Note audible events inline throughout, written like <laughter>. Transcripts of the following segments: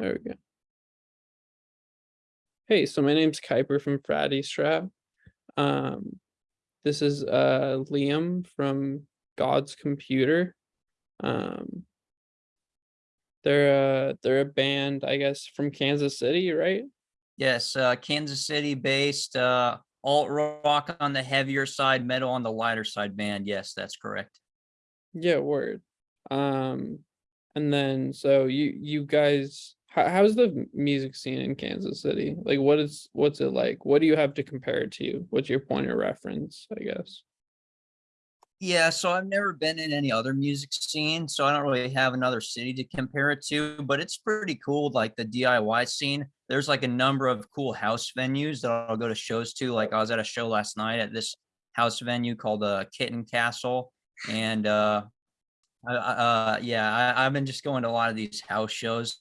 There we go. Hey, so my name's Kuiper from Fatty Strap. Um, this is uh Liam from God's Computer. Um, they're uh they're a band, I guess, from Kansas City, right? Yes, uh, Kansas City based, uh, alt rock on the heavier side, metal on the lighter side band. Yes, that's correct. Yeah, word. Um, and then so you you guys, how, how's the music scene in Kansas City? Like, what is what's it like? What do you have to compare it to? What's your point of reference? I guess. Yeah, so I've never been in any other music scene, so I don't really have another city to compare it to, but it's pretty cool, like the DIY scene. There's like a number of cool house venues that I'll go to shows to. Like I was at a show last night at this house venue called uh, Kitten Castle, and uh, uh, yeah, I, I've been just going to a lot of these house shows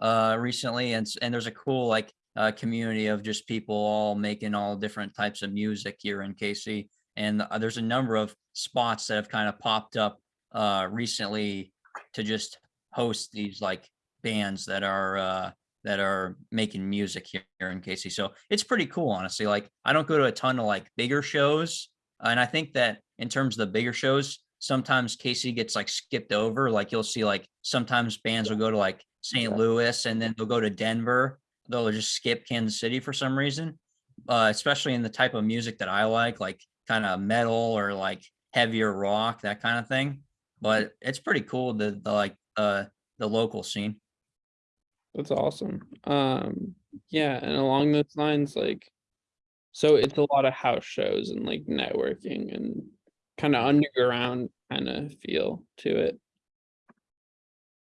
uh, recently, and and there's a cool like uh, community of just people all making all different types of music here in KC and uh, there's a number of spots that have kind of popped up uh recently to just host these like bands that are uh that are making music here in KC. So it's pretty cool, honestly. Like I don't go to a ton of like bigger shows. And I think that in terms of the bigger shows, sometimes KC gets like skipped over. Like you'll see like sometimes bands will go to like St. Louis and then they'll go to Denver. They'll just skip Kansas City for some reason. Uh, especially in the type of music that I like, like kind of metal or like heavier rock, that kind of thing. But it's pretty cool the, the like uh the local scene. That's awesome. Um, yeah, and along those lines, like, so it's a lot of house shows and like networking and kind of underground kind of feel to it.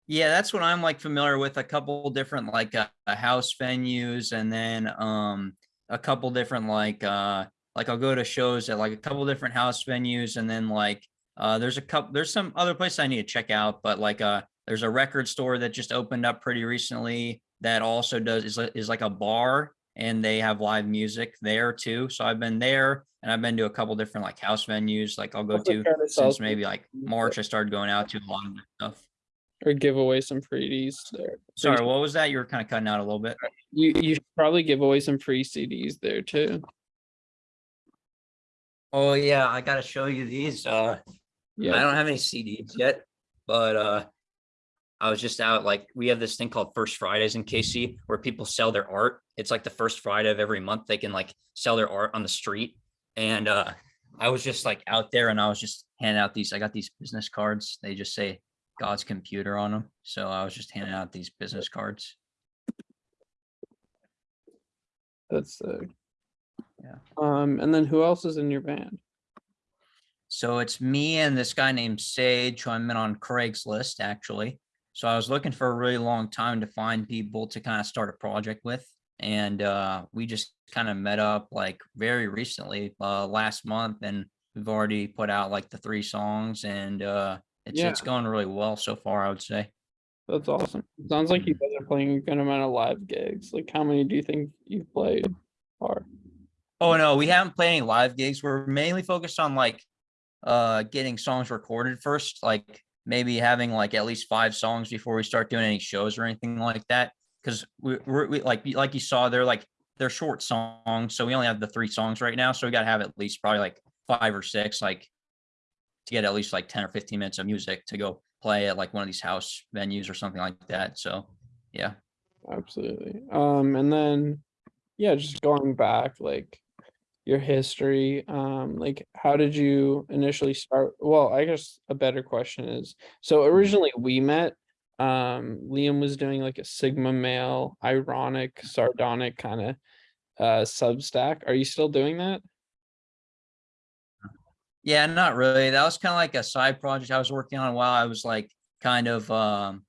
Yeah, that's what I'm like familiar with. A couple different like uh, uh, house venues, and then um a couple different like uh like I'll go to shows at like a couple different house venues, and then like uh there's a couple there's some other places I need to check out, but like uh there's a record store that just opened up pretty recently that also does is is like a bar and they have live music there too. So I've been there and I've been to a couple different like house venues like I'll go to try to sell since maybe like March I started going out to a lot of stuff. Or give away some freebies there. Sorry, what was that? You were kind of cutting out a little bit. You you should probably give away some free CDs there too. Oh yeah, I gotta show you these. Uh, yeah. I don't have any CDs yet, but uh, I was just out like we have this thing called First Fridays in KC where people sell their art. It's like the first Friday of every month. They can like sell their art on the street, and uh, I was just like out there and I was just handing out these. I got these business cards. They just say God's computer on them. So I was just handing out these business cards. that's uh Yeah. Um, and then who else is in your band? So it's me and this guy named Sage, who I met on Craigslist actually. So I was looking for a really long time to find people to kind of start a project with. And uh, we just kind of met up like very recently, uh, last month, and we've already put out like the three songs and uh, it's it's going really well so far, I would say. That's awesome. Sounds like you Mhm. guys are playing a good amount of live gigs. Like, how many do you think you've played? Or Oh no, we haven't played any live gigs. We're mainly focused on like uh getting songs recorded first, like maybe having like at least five songs before we start doing any shows or anything like that. Cause we we're we, like like you saw, they're like they're short songs. So we only have the three songs right now. So we gotta have at least probably like five or six, like to get at least like 10 or 15 minutes of music to go play at like one of these house venues or something like that. So yeah. absolutely. Um, and then yeah, just going back, like your history. Um, like how did you initially start? Well, I guess a better question is so originally we met. Um, Liam was doing like a Sigma male, ironic, sardonic kind of uh Substack. Are you still doing that? Yeah, not really. That was kind of like a side project I was working on while I was like kind of um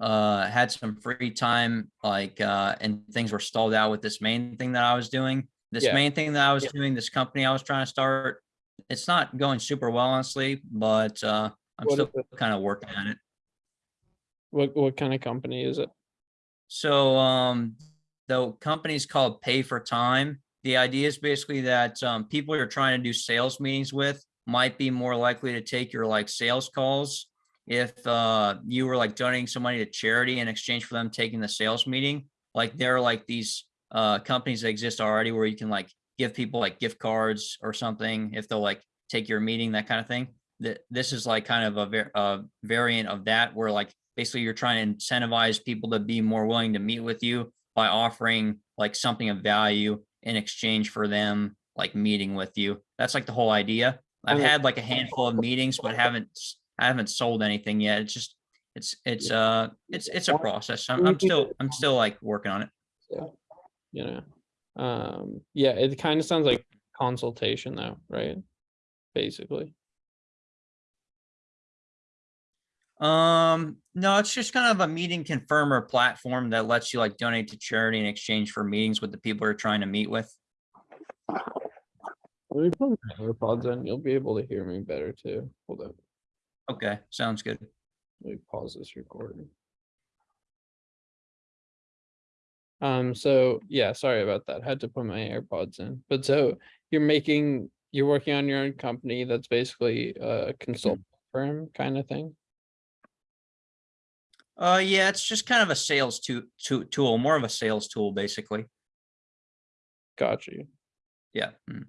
uh had some free time like uh and things were stalled out with this main thing that I was doing. This Yeah. main thing that I was Yeah. doing, this company I was trying to start, it's not going super well honestly, but uh I'm What still kind of working at it. What what kind of company is it? So um the company's called Pay for Time. The idea is basically that um, people you're trying to do sales meetings with might be more likely to take your like sales calls if uh you were like donating some money to charity in exchange for them taking the sales meeting, like there are like these uh companies that exist already where you can like give people like gift cards or something if they'll like take your meeting, that kind of thing. That this is like kind of a a variant of that where like basically you're trying to incentivize people to be more willing to meet with you by offering like something of value in exchange for them like meeting with you. That's like the whole idea. I've had like a handful of meetings, but haven't I haven't sold anything yet. It's just it's it's uh it's it's a process. I'm, I'm still. I'm still like working on it. Yeah, you know, um, yeah, it kind of sounds like consultation though, right? Basically, Um, no, it's just kind of a meeting confirmer platform that lets you like donate to charity in exchange for meetings with the people you're trying to meet with. let me put my AirPods in, you'll be able to hear me better too. Hold on, Okay, sounds good. let me pause this recording. Um, so, yeah, sorry about that, had to put my AirPods in, but so you're making, you're working on your own company that's basically a consult firm kind of thing? Uh, yeah, it's just kind of a sales to, to, tool, more of a sales tool, basically. Got you. Yeah. mm.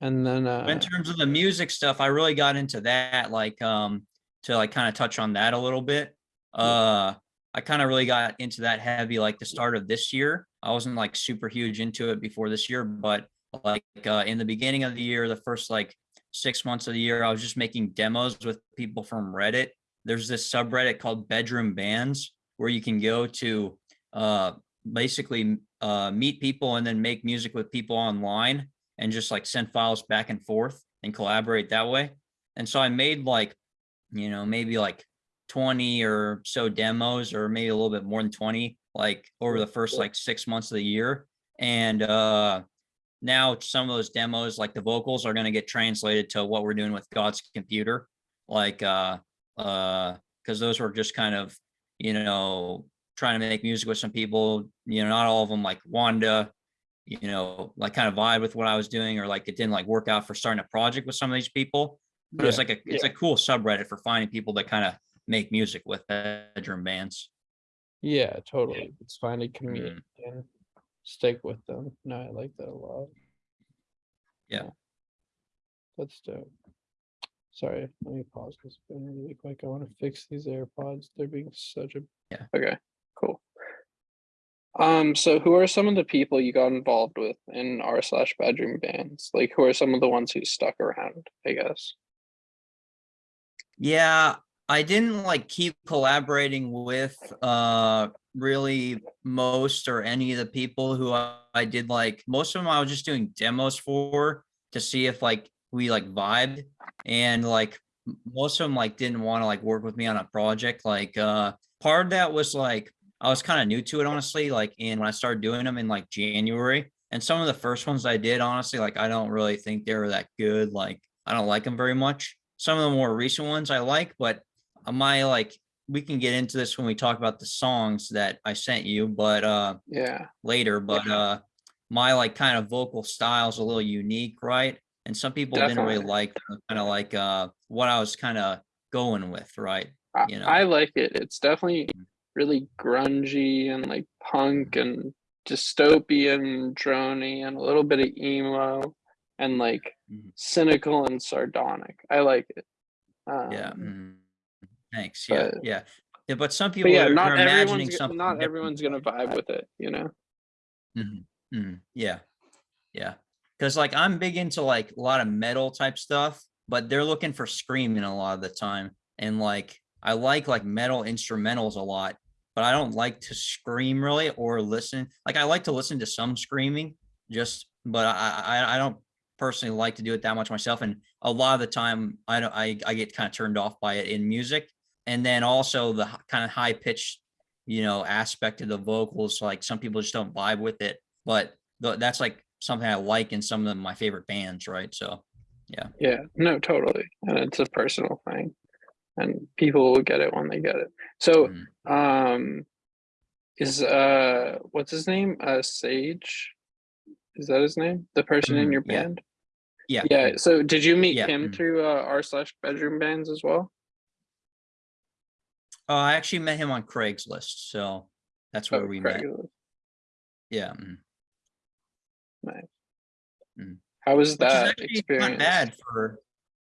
And then, But in uh, terms of the music stuff, I really got into that, like, um, to like kind of touch on that a little bit. Uh, I kind of really got into that heavy, like the start of this year. I wasn't like super huge into it before this year, but like, uh, in the beginning of the year, the first like six months of the year, I was just making demos with people from Reddit. There's this subreddit called Bedroom Bands where you can go to, uh, basically, uh, meet people and then make music with people online and just like send files back and forth and collaborate that way. And so I made like, you know, maybe like 20 or so demos or maybe a little bit more than 20, like over the first like six months of the year. And uh now some of those demos, like the vocals are going to get translated to what we're doing with God's computer. Like uh uh because those were just kind of, you know, trying to make music with some people, you know, not all of them like Wanda, you know, like kind of vibe with what I was doing, or like it didn't like work out for starting a project with some of these people. But it's yeah, like a it's a cool subreddit for finding people that kind of make music with bedroom bands. yeah, totally. It's find a Mm. community and stick with them. No, I like that a lot. Yeah. That's dope. Sorry, let me pause this been really quick. I want to fix these AirPods. They're being such a. Yeah. Okay, cool. Um, so who are some of the people you got involved with in r slash bedroom bands? Like who are some of the ones who stuck around, I guess? Yeah, I didn't like keep collaborating with uh really most or any of the people who I, I did like most of them I was just doing demos for to see if like we like vibed and like most of them like didn't want to like work with me on a project like uh part of that was like I was kind of new to it honestly like in when I started doing them in like January and some of the first ones I did honestly like I don't really think they were that good like I don't like them very much. Some of the more recent ones I like, but uh, my like we can get into this when we talk about the songs that I sent you, but uh Yeah, later, but uh my like kind of vocal style is a little unique, right? And some people didn't really like kind of like uh what I was kind of going with, right? You know. I like it. It's definitely really grungy and like punk and dystopian, drony, and a little bit of emo and like Mhm. cynical and sardonic. I like it. Yeah. Um, mhm. Thanks. Yeah. but- Yeah. Yeah, but some people But yeah, are, not are imagining everyone's something. not different. everyone's gonna vibe with it, you know. Mhm, mhm, Yeah, yeah. Because like I'm big into like a lot of metal type stuff, but they're looking for screaming a lot of the time. And like I like like metal instrumentals a lot, but I don't like to scream really or listen. Like I like to listen to some screaming, just but I I, I don't personally like to do it that much myself. And a lot of the time I don't I, I get kind of turned off by it in music. And then also the kind of high pitched you know, aspect of the vocals. Like some people just don't vibe with it, but th- that's like something I like in some of my favorite bands, right? So, Yeah, Yeah, no, totally. And it's a personal thing. And people will get it when they get it. So mm, um is uh what's his name? Uh Sage? Is that his name? The person in Mhm, your yeah. band? yeah, Yeah, so did you meet Yeah, him mm. through uh r slash bedroom bands as well? Oh, I actually met him on Craigslist, so that's where Oh, we met. Craigslist. Yeah. mhm. How was Which that experience? not bad for,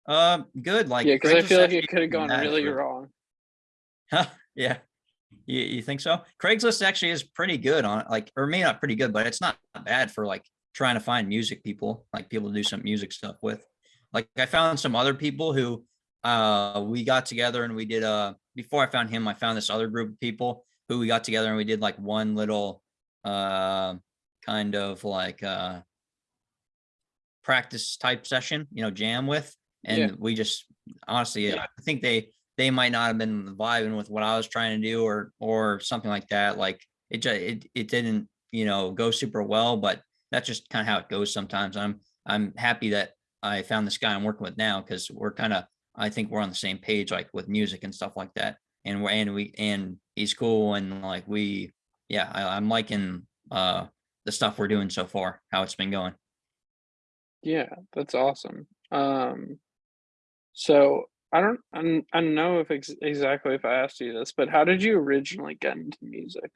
um, good, like. Yeah, because I feel like it could have gone really for- wrong. <laughs> Yeah. You, you think so? Craigslist actually is pretty good on like, or maybe not pretty good, but it's not bad for like trying to find music people, like people to do some music stuff with. Like I found some other people who uh we got together and we did uh before I found him, I found this other group of people who we got together and we did like one little uh kind of like uh practice type session, you know, jam with. And Yeah. we just honestly, I think they they might not have been vibing with what I was trying to do or or something like that. Like it just it it didn't, you know, go super well, but that's just kind of how it goes sometimes. I'm I'm happy that I found this guy I'm working with now because we're kind of I think we're on the same page like with music and stuff like that. And we're and we and he's cool and like we yeah, I, I'm liking uh the stuff we're doing so far, how it's been going. Yeah, that's awesome. Um, so I don't, I don't, I don't know if ex exactly if I asked you this, but how did you originally get into music?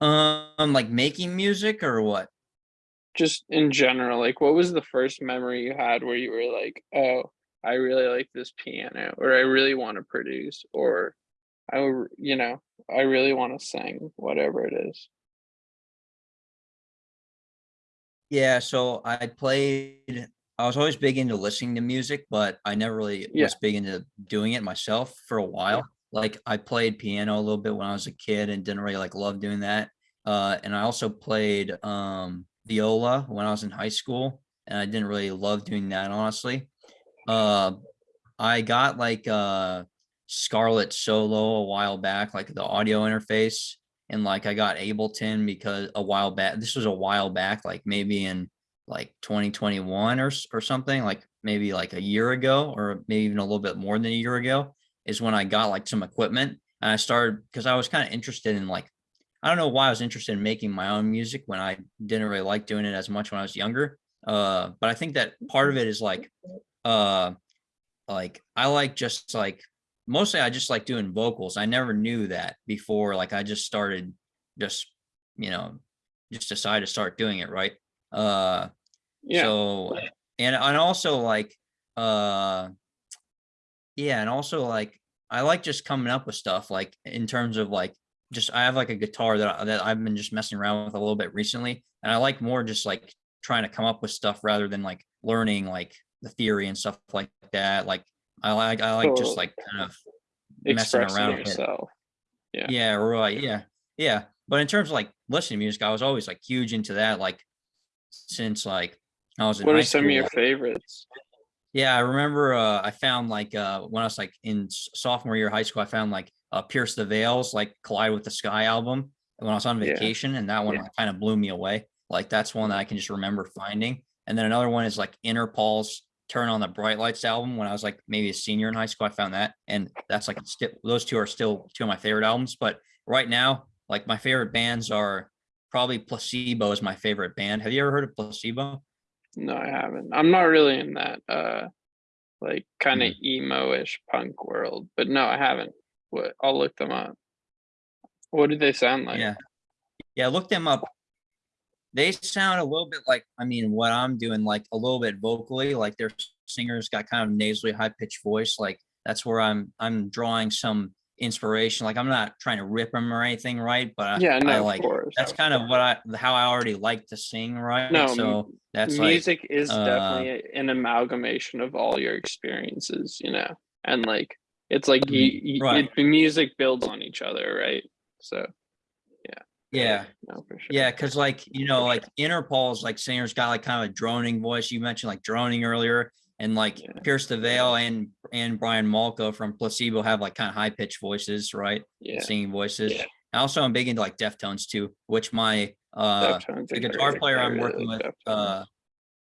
Um, like making music or what? Just in general, like what was the first memory you had where you were like, oh, I really like this piano, or I really want to produce, or I, you know, I really want to sing, whatever it is. Yeah, so I played I was always big into listening to music, but I never really Yeah. was big into doing it myself for a while. Like I played piano a little bit when I was a kid and didn't really like love doing that. Uh, and I also played um viola when I was in high school, and I didn't really love doing that honestly. Uh, I got like uh Scarlett Solo a while back, like the audio interface, and like I got Ableton because a while back. This was a while back, like maybe in like 2021 or or something, like maybe like a year ago, or maybe even a little bit more than a year ago, is when I got like some equipment and I started because I was kind of interested in like I don't know why I was interested in making my own music when I didn't really like doing it as much when I was younger. Uh, but I think that part of it is like uh like I like just like mostly I just like doing vocals. I never knew that before. Like I just started just, you know, just decided to start doing it, right? Uh Yeah, so and and also like uh yeah, and also like I like just coming up with stuff like in terms of like just I have like a guitar that I, that I've been just messing around with a little bit recently, and I like more just like trying to come up with stuff rather than like learning like the theory and stuff like that. Like I like I like So, just like kind of messing around with it. yourself. Yeah. Yeah, right. Yeah. Yeah. But in terms of like listening to music, I was always like huge into that, like since like I was in What are some of your favorites? Yeah, I remember uh I found like uh when I was like in sophomore year of high school, I found like uh Pierce the Veil's, like Collide with the Sky album when I was on Yeah. vacation, and that one Yeah. kind of blew me away. Like that's one that I can just remember finding. And then another one is like Interpol's Turn on the Bright Lights album when I was like maybe a senior in high school. I found that, and that's like still those two are still two of my favorite albums. But right now, like my favorite bands are probably Placebo is my favorite band. Have you ever heard of Placebo? No, I haven't. I'm not really in that uh like kind of emo-ish punk world, but no, I haven't. What I'll look them up. What do they sound like? Yeah. Yeah, look them up. They sound a little bit like, I mean, what I'm doing, like a little bit vocally, like their singers got kind of nasally high pitched voice. Like that's where I'm, I'm drawing some inspiration. Like I'm not trying to rip them or anything, right? But I- Yeah, I no, like, of course. that's kind of what I, how I already like to sing, right? No, So that's like, Music is uh, definitely an amalgamation of all your experiences, you know, and like it's like you, you Mm, right. it, music builds on each other, right? So yeah. no, for sure. Yeah, because like you know, like Interpol's like singer's got like kind of a droning voice. You mentioned like droning earlier, and like Yeah. Pierce the Veil and and Brian Molko from Placebo have like kind of high pitched voices, right? yeah. Singing voices. Yeah. Also, I'm big into like Deftones too, which my uh Deftones the guitar player I'm working with, Deftones. uh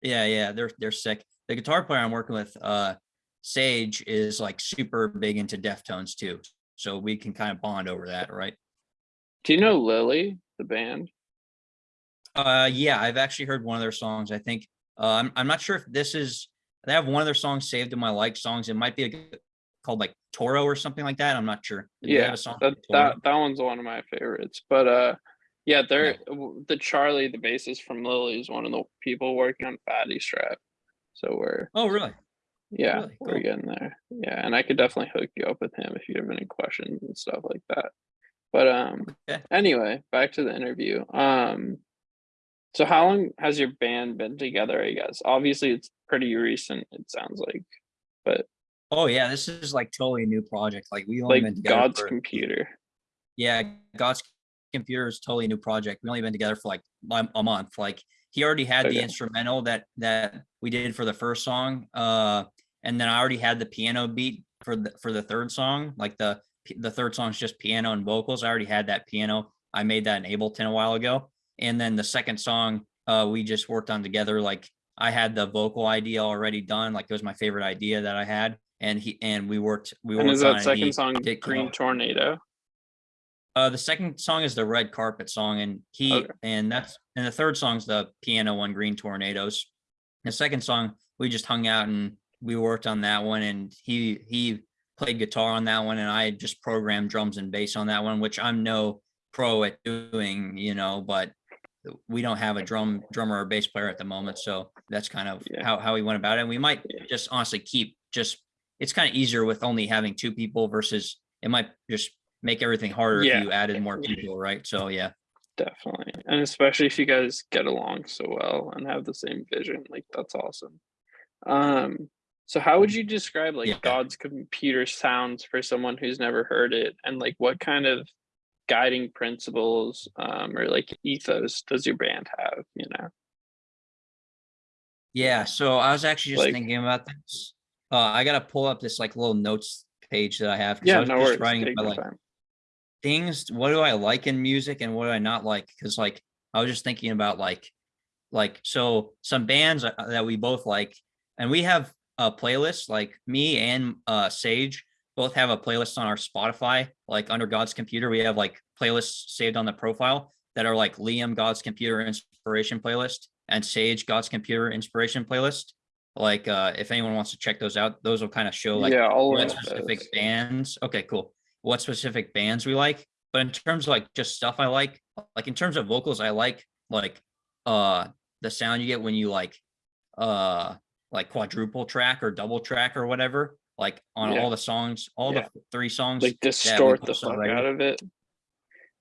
yeah, yeah, they're they're sick. The guitar player I'm working with, uh Sage, is like super big into Deftones too. So we can kind of bond over that, right? Do you know Lily, the band? Uh, yeah, I've actually heard one of their songs. I think uh, I'm I'm not sure if this is. They have one of their songs saved in my like songs. It might be a. called like Toro or something like that. I'm not sure. Do Yeah, that that that one's one of my favorites. But uh, yeah, they're Yeah. the Charlie, the bassist from Lily, is one of the people working on Fatty Strap. So we're Oh, really? yeah, Really? we're Cool. getting there. Yeah, and I could definitely hook you up with him if you have any questions and stuff like that. But um, Okay. anyway, back to the interview. Um, so how long has your band been together? I guess obviously it's pretty recent. It sounds like, but Oh yeah, this is like totally a new project. Like we only been like together God's for- computer. Yeah, God's computer is totally a new project. We only been together for like a month. Like he already had the instrumental that that we did for the first song. Uh and then I already had the piano beat for the for the third song. Like the the third song is just piano and vocals. I already had that piano. I made that in Ableton a while ago. And then the second song uh we just worked on together. Like I had the vocal idea already done. Like it was my favorite idea that I had. And he and we worked we And worked is that second He song did- Green Tornado? uh, the second song is the red carpet song, and he Okay. and that's and the third song's the piano one, Green Tornadoes. The second song we just hung out and we worked on that one, and he he played guitar on that one, and I just programmed drums and bass on that one, which I'm no pro at doing, you know, but we don't have a drum drummer or bass player at the moment, so that's kind of Yeah. how how we went about it. And we might Yeah. just honestly keep just it's kind of easier with only having two people versus it might just make everything harder Yeah. if you added more people, right? So yeah. Definitely. And especially if you guys get along so well and have the same vision, like that's awesome. Um, so how would you describe like Yeah. God's computer sounds for someone who's never heard it? And like what kind of guiding principles um or like ethos does your band have, you know? Yeah, so I was actually just Like- thinking about this. Uh, I gotta pull up this like little notes page that I have. 'cause I Yeah, was no just worries. writing Take about, like time. things. What do I like in music and what do I not like? Because like I was just thinking about like like so some bands uh, that we both like, and we have a playlist. Like me and uh Sage both have a playlist on our Spotify. Like under God's computer, we have like playlists saved on the profile that are like Liam God's computer inspiration playlist and Sage God's computer inspiration playlist. Like uh if anyone wants to check those out, those will kind of show like yeah, all what specific those. bands okay cool what specific bands we like but in terms of like just stuff i like like in terms of vocals i like like uh the sound you get when you like uh like quadruple track or double track or whatever like on Yeah. all the songs all Yeah. the three songs Like distort the fuck already. out of it.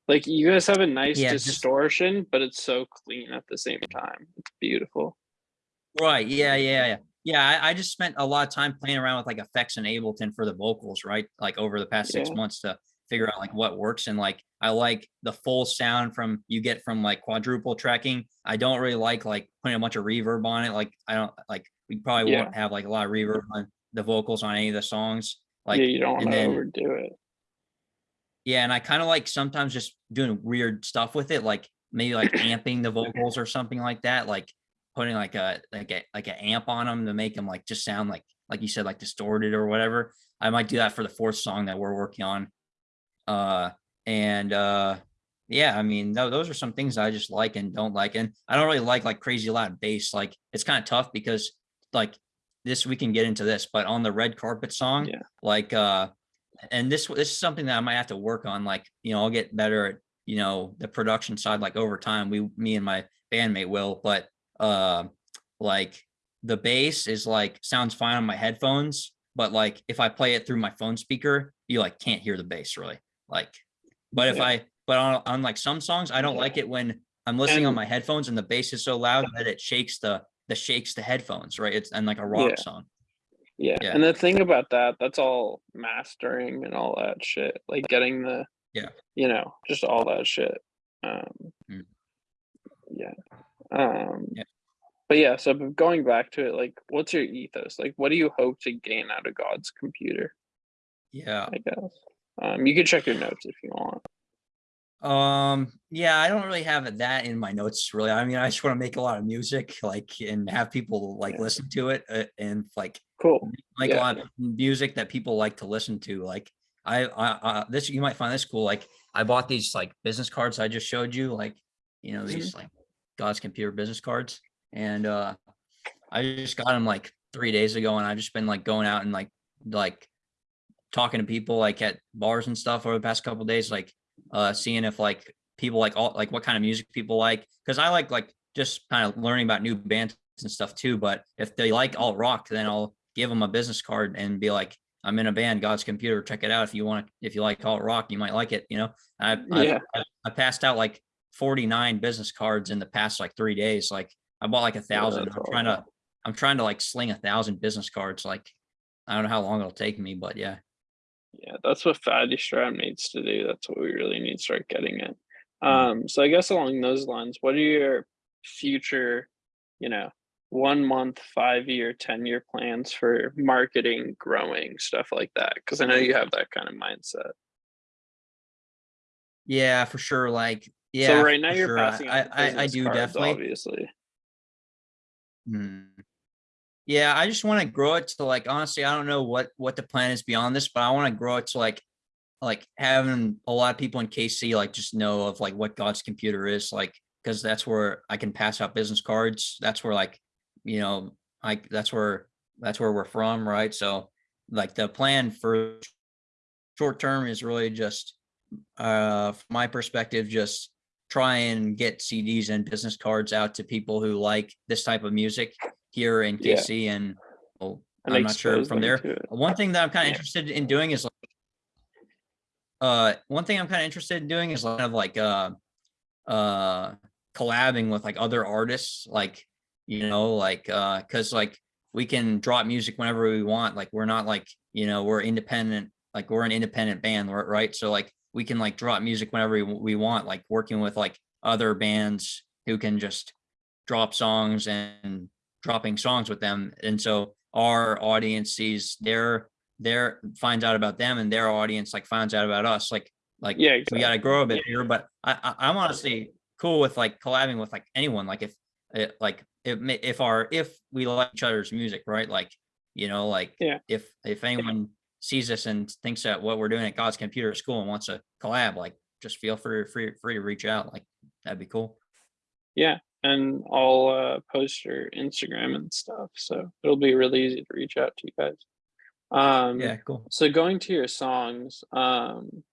Like you guys have a nice Yeah, just- distortion, but it's so clean at the same time. It's beautiful. Right. Yeah. Yeah. Yeah. Yeah. I, I just spent a lot of time playing around with like effects and Ableton for the vocals, right? Like over the past six months to figure out like what works. And like I like the full sound from you get from like quadruple tracking. I don't really like like putting a bunch of reverb on it. Like I don't like we probably Yeah. won't have like a lot of reverb on the vocals on any of the songs. Like yeah, you don't want to then- overdo it. yeah, and I kind of like sometimes just doing weird stuff with it, like maybe like <clears throat> amping the vocals or something like that, like putting like a like a like an amp on them to make them like just sound like like you said like distorted or whatever. I might do that for the fourth song that we're working on. Uh and uh yeah, I mean tho- those are some things I just like and don't like, and I don't really like like crazy loud bass. Like it's kind of tough because like this we can get into this, but on the red carpet song, Yeah. like uh and this this is something that I might have to work on. Like, you know, I'll get better at, you know, the production side, like over time. We me and my bandmate will, but uh like the bass is like sounds fine on my headphones, but like if I play it through my phone speaker, you like can't hear the bass really. Like, but if Yeah. I but on, on like some songs, I don't like it when I'm listening on my headphones and the bass is so loud that it shakes the the shakes the headphones, right? It's and like a rock Yeah. song. Yeah. Yeah. And the thing about that, that's all mastering and all that shit. Like getting the Yeah. you know, just all that shit. Um Mm. yeah. Um Yeah. but yeah, so going back to it, like what's your ethos? Like what do you hope to gain out of God's computer, Yeah. I guess? Um you can check your notes if you want. Um, yeah, I don't really have that in my notes really. I mean, I just want to make a lot of music, like, and have people like Yeah. listen to it uh, and like Cool. like Yeah. a lot of music that people like to listen to. Like, I, I, I this you might find this cool. Like, I bought these like business cards I just showed you, like, you know, these like God's computer business cards, and uh, I just got them like three days ago, and I've just been like going out and like like talking to people like at bars and stuff over the past couple days, like uh seeing if like people like all like what kind of music people like. Cause I like like just kind of learning about new bands and stuff too. But if they like alt rock, then I'll give them a business card and be like, I'm in a band, God's Computer. Check it out if you want. To if you like alt rock, you might like it. You know, I I, Yeah. I, I passed out like 49 business cards in the past like three days. Like I bought like a thousand. that's I'm trying to. I'm trying to like sling a thousand business cards. Like I don't know how long it'll take me, but yeah. Yeah, that's what Fatty Strap needs to do. That's what we really need to start getting at. Um, so I guess along those lines, what are your future, you know, one month, five year, 10 year plans for marketing, growing, stuff like that? Because I know you have that kind of mindset. Yeah, for sure. Like, yeah. so right now you're sure. I- passing I, I, I do cards, definitely. obviously. Hmm. Yeah, I just want to grow it to like honestly, I don't know what what the plan is beyond this, but I want to grow it to like like having a lot of people in KC like just know of like what God's computer is like because that's where I can pass out business cards. That's where like you know like that's where that's where we're from, right? So like the plan for short term is really just uh from my perspective just try and get CDs and business cards out to people who like this type of music here in Yeah. KC and well, I'm not sure from there. One thing that I'm kind of Yeah. interested in doing is like, uh, one thing I'm kind of interested in doing is kind of like, uh, uh, collabing with like other artists, like, you know, like, uh, cause like we can drop music whenever we want. Like, we're not like, you know, we're independent, like we're an independent band, right? So like we can like drop music whenever we, we want, like working with like other bands who can just drop songs and dropping songs with them. And so our audience sees their their finds out about them and their audience like finds out about us. Like like Yeah, we gotta grow a bit here, but I, I I'm honestly cool with like collabing with like anyone. Like if eh, it like if if our if we like each other's music, right? Like you know, like Yeah. if if anyone sees us and thinks that what we're doing at God's Computer School and wants to collab, like just feel free free free to reach out. Like that'd be cool. Yeah, and I'll uh, post your Instagram and stuff, so it'll be really easy to reach out to you guys. Um, Yeah, cool. So going to your songs, um,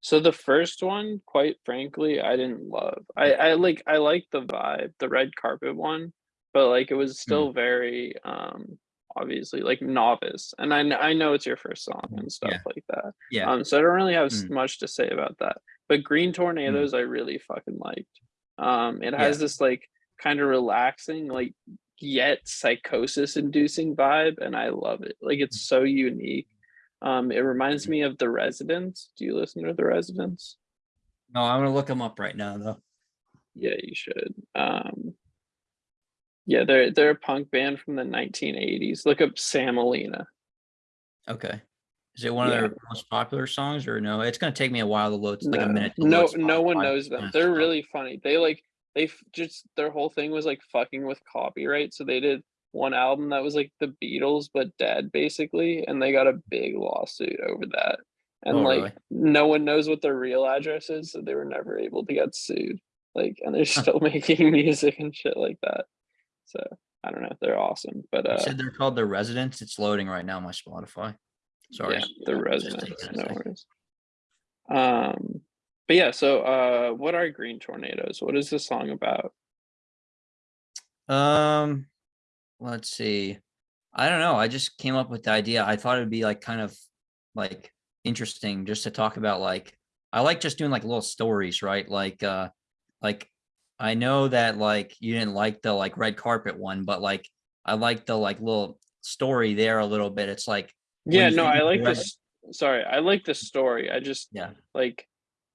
so the first one, quite frankly, I didn't love. I I like I like the vibe, the red carpet one, but like it was still very um obviously like novice, and I I know it's your first song and stuff Yeah. like that. Yeah. Um, so I don't really have Mm. much to say about that. But Green Tornadoes, I really fucking liked. Um, it has this like kind of relaxing, like yet psychosis inducing vibe, and I love it. Like it's so unique. Um, it reminds me of The Residents. Do you listen to The Residents? No, I'm gonna look them up right now though. Yeah, you should. Um, yeah, they're they're a punk band from the 1980s. Look up Sam Alina. Okay. Is it one Yeah. of their most popular songs or no? It's gonna take me a while to load. It's like a minute. No, no one knows them. They're really funny. They like they just their whole thing was like fucking with copyright. So they did one album that was like the Beatles but dead basically, and they got a big lawsuit over that. And Oh, like really? no one knows what their real address is, so they were never able to get sued. Like, and they're still <laughs> making music and shit like that. So I don't know. If they're awesome, but You uh, said they're called the Residents. It's loading right now on my Spotify. Sorry. Yeah, the Just residents, taking a no worries. Um, but yeah, so uh, what are green tornadoes? What is this song about? Um, let's see. I don't know. I just came up with the idea. I thought it'd be like kind of like interesting just to talk about like I like just doing like little stories, right? Like uh like I know that like you didn't like the like red carpet one, but like I like the like little story there a little bit. It's like when Yeah, no, I like this. Sorry, I like the story. I just Yeah. like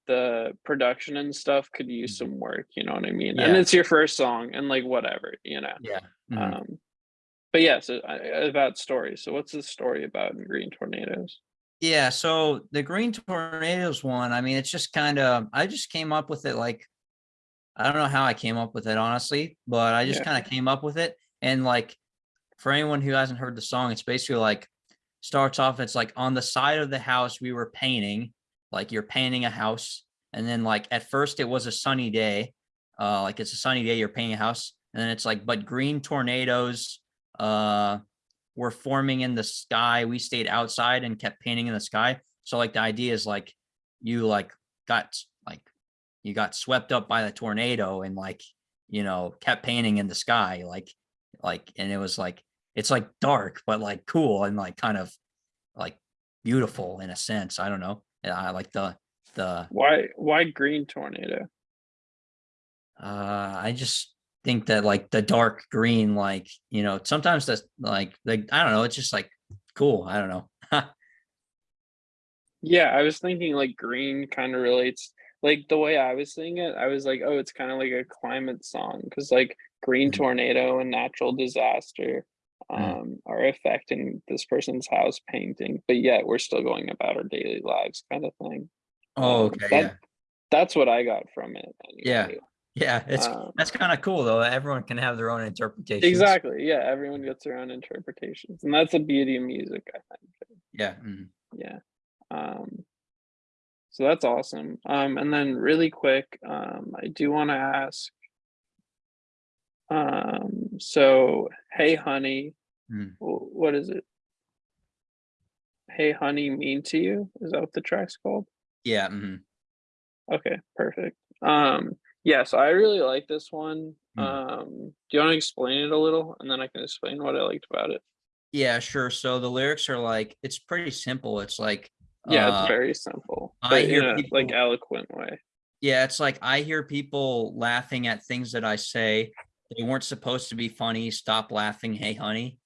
the production and stuff could use Mhm. some work. You know what I mean? And it's your first song, and like whatever, you know. Yeah. mhm. Um, but yeah, so uh, about stories. So what's the story about in Green Tornadoes? Yeah, so the Green Tornadoes one, I mean, it's just kind of, I just came up with it like, I don't know how I came up with it, honestly, but I just Yeah. kind of came up with it. And like, for anyone who hasn't heard the song, it's basically like, starts off, it's like on the side of the house we were painting, like you're painting a house. And then like, at first it was a sunny day, uh, like it's a sunny day, you're painting a house. And then it's like, but green tornadoes, uh, were forming in the sky. We stayed outside and kept painting in the sky. So like the idea is like you like got like you got swept up by the tornado and like you know kept painting in the sky like like and it was like it's like dark but like cool and like kind of like beautiful in a sense. I don't know. I like the the Why why green tornado? uh I just think that like the dark green like you know sometimes that's like like I don't know it's just like cool. I don't know. <laughs> Yeah, I was thinking like green kind of relates like the way I was seeing it, I was like, oh, it's kind of like a climate song because like green Mhm. tornado and natural disaster. Um are affecting this person's house painting, but yet we're still going about our daily lives kind of thing. oh Um, okay that- yeah. That's what I got from it. Yeah. anyway. Yeah, it's Um, that's kind of cool though. Everyone can have their own interpretation. Exactly. Yeah, everyone gets their own interpretations, and that's the beauty of music, I think. Yeah. mhm. Yeah. Um, so that's awesome. Um, and then really quick, um, I do want to ask. Um, so hey honey, Mm. what is it? Hey honey, mean to you? Is that what the track's called? Yeah. mhm. Okay, perfect. Um, yeah, so I really like this one. Mm. Um, do you want to explain it a little, and then I can explain what I liked about it? Yeah, sure. So the lyrics are like it's pretty simple. It's like Yeah, uh, it's very simple, I but in hear a like people- eloquent way. Yeah, it's like I hear people laughing at things that I say. They weren't supposed to be funny. Stop laughing. Hey, honey.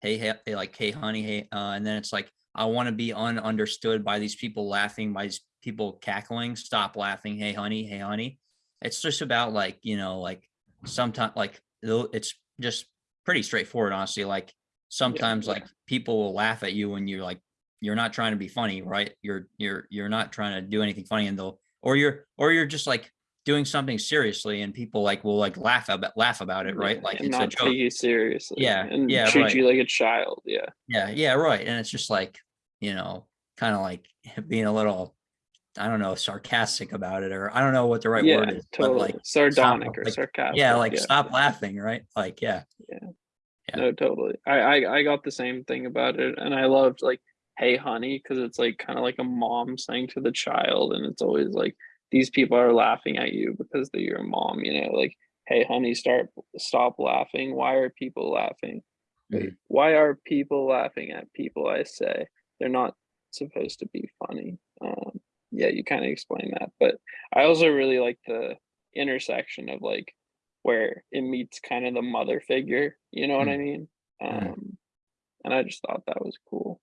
Hey, hey, they like, hey, honey, hey. Uh, and then it's like, I want to be ununderstood by these people laughing, by these people cackling. Stop laughing. Hey, honey, hey, honey. It's just about like, you know, like sometimes like it's just pretty straightforward, honestly. Like sometimes yeah. like people will laugh at you when you're like, you're not trying to be funny, right? You're you're you're not trying to do anything funny and they'll or you're or you're just like doing something seriously and people like will like laugh about laugh about it, right? Like and it's a not joke. take you seriously. Yeah, and yeah, treat right. you like a child. Yeah, Yeah, yeah, right. And it's just like, you know, kind of like <laughs> being a little, I don't know, sarcastic about it, or I don't know what the right yeah, word is, totally. but like, Sardonic or like- sarcastic. yeah, like stop laughing, right? Like, yeah, yeah. No, totally. I, I I got the same thing about it, and I loved like "Hey, honey" because it's like kind of like a mom saying to the child, and it's always like these people are laughing at you because they're your mom. You know, like "Hey, honey, start stop laughing. Why are people laughing? Mhm. why are people laughing at people? I say they're not supposed to be funny. Um, yeah, you kind of explain that, but I also really like the intersection of like where it meets kind of the mother figure, you know what I mean? Mm. Um, and I just thought that was cool.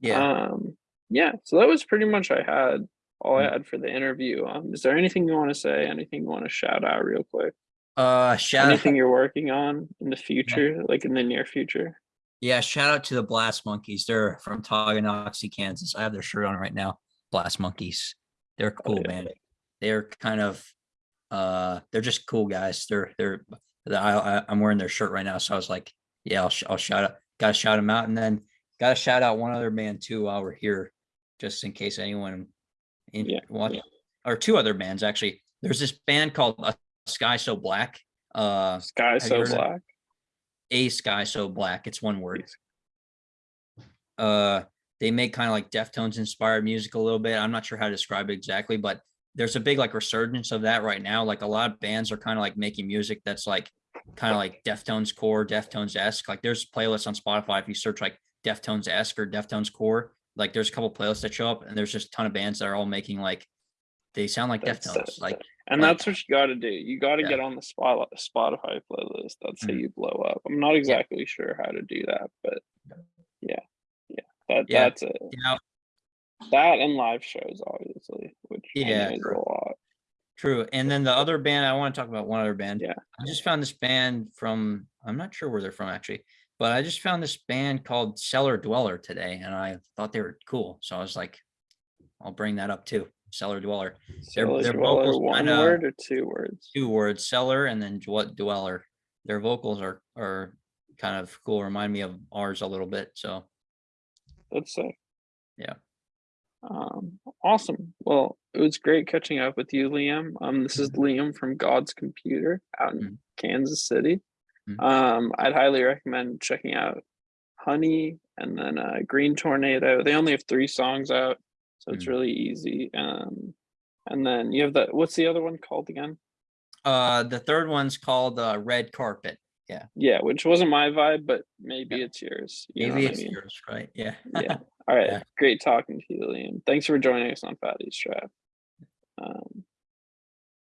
yeah. Um, yeah, so that was pretty much I had all I Mm. had for the interview. Um, is there anything you want to say? Anything you want to shout out real quick? Uh, shout Anything you're working on in the future, like in the near future? yeah, shout out to the Blast Monkeys. They're from Tonganoxie, Kansas. I have their shirt on right now. Blast Monkeys. They're cool yeah. band. They're kind of, uh, they're just cool guys. They're they're. I, I I'm wearing their shirt right now, so I was like, yeah, I'll, I'll shout out. Got to shout them out, and then got to shout out one other man too while we're here, just in case anyone in Yeah, watch yeah. or two other bands actually. There's this band called uh, Sky So Black. Uh, Sky so black. a Sky So Black. It's one word. Uh, they make kind of like Deftones inspired music a little bit. I'm not sure how to describe it exactly, but there's a big like resurgence of that right now. Like a lot of bands are kind of like making music that's like kind of like Deftones core, Deftones esque. Like there's playlists on Spotify if you search like Deftones esque or Deftones core. Like there's a couple playlists that show up, and there's just a ton of bands that are all making like they sound like That's Deftones. Like And like- that's what you got to do. You got to Yeah. get on the spot Spotify playlist. That's how Mhm. you blow up. I'm not exactly sure how to do that, but yeah, yeah, that Yeah. that's it. you know, That and live shows, obviously, which Yeah, is a lot. True. And then the other band, I want to talk about one other band. Yeah. I just found this band from, I'm not sure where they're from actually, but I just found this band called Cellar Dweller today and I thought they were cool. So I was like, I'll bring that up too. Cellar Dweller. Their- So is their Dweller vocals one kinda- word or two words? Two words, Cellar and then Dwe- Dweller. Their vocals are, are kind of cool. Remind me of ours a little bit. So That's sick. Yeah. Um, awesome. Well, it was great catching up with you, Liam. Um, this is Liam from God's Computer out in Mhm. Kansas City. Mhm. Um, I'd highly recommend checking out Honey, and then uh, Green Tornado. They only have three songs out, so it's Mm. really easy. Um, and then you have the what's the other one called again? Uh, the third one's called uh, Red Carpet. Yeah, Yeah, which wasn't my vibe, but maybe Yeah. it's yours. you Maybe what I it's mean? yours, right? Yeah. Yeah. <laughs> All right. Yeah. Great talking to you, Liam. Thanks for joining us on Fatty Strap. Um,